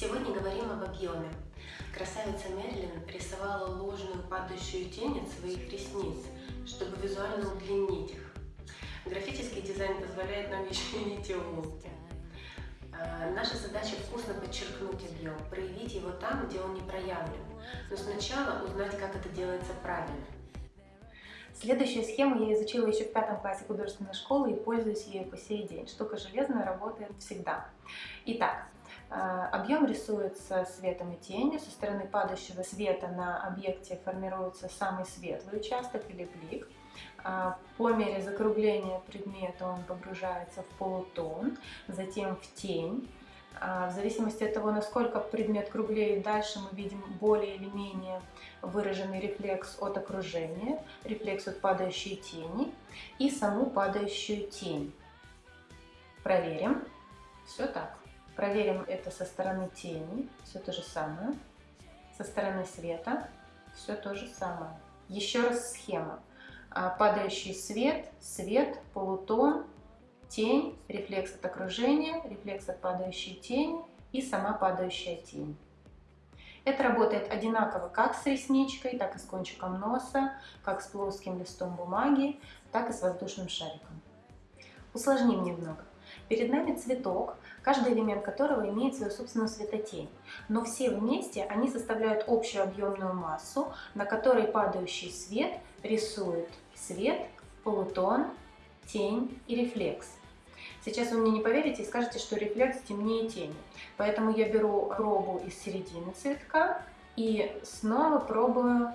Сегодня говорим об объеме. Красавица Мерлин рисовала ложную падающую тень от своих ресниц, чтобы визуально удлинить их. Графический дизайн позволяет нам еще и видеть улыбки. А, наша задача вкусно подчеркнуть объем, проявить его там, где он не проявлен, но сначала узнать, как это делается правильно. Следующую схему я изучила еще в пятом классе художественной школы и пользуюсь ею по сей день. Штука железная, работает всегда. Итак, э, объем рисуется светом и тенью. Со стороны падающего света на объекте формируется самый светлый участок или блик. Э, по мере закругления предмета он погружается в полутон, затем в тень. А, в зависимости от того, насколько предмет круглее, дальше мы видим более или менее выраженный рефлекс от окружения, рефлекс от падающей тени и саму падающую тень. Проверим. Все так. Проверим это со стороны тени, все то же самое. Со стороны света все то же самое. Еще раз схема. А, падающий свет, свет, полутон, тень, рефлекс от окружения, рефлекс от падающей тени и сама падающая тень. Это работает одинаково как с ресничкой, так и с кончиком носа, как с плоским листом бумаги, так и с воздушным шариком. Усложним немного. Перед нами цветок, каждый элемент которого имеет свою собственную светотень, но все вместе они составляют общую объемную массу, на которой падающий свет рисует свет, полутон, тень и рефлекс. Сейчас вы мне не поверите и скажете, что рефлекс темнее тени. Поэтому я беру пробу из середины цветка и снова пробую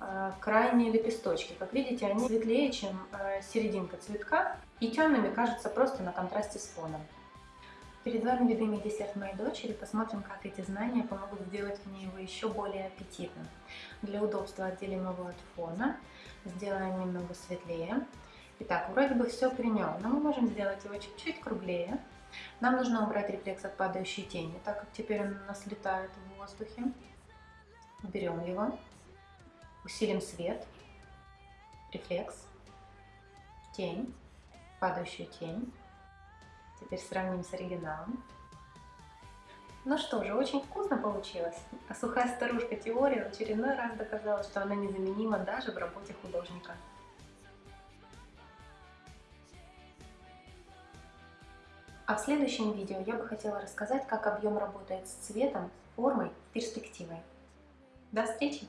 э, крайние лепесточки. Как видите, они светлее, чем э, серединка цветка и темными кажутся просто на контрасте с фоном. Перед вами любимый десерт моей дочери. Посмотрим, как эти знания помогут сделать мне его еще более аппетитным. Для удобства отделим его от фона, сделаем немного светлее. Итак, вроде бы все при нем, но мы можем сделать его чуть-чуть круглее. Нам нужно убрать рефлекс от падающей тени, так как теперь он у нас летает в воздухе. Берем его, усилим свет, рефлекс, тень, падающую тень. Теперь сравним с оригиналом. Ну что же, очень вкусно получилось. А сухая старушка теория в очередной раз доказала, что она незаменима даже в работе художника. А в следующем видео я бы хотела рассказать, как объем работает с цветом, формой, перспективой. До встречи!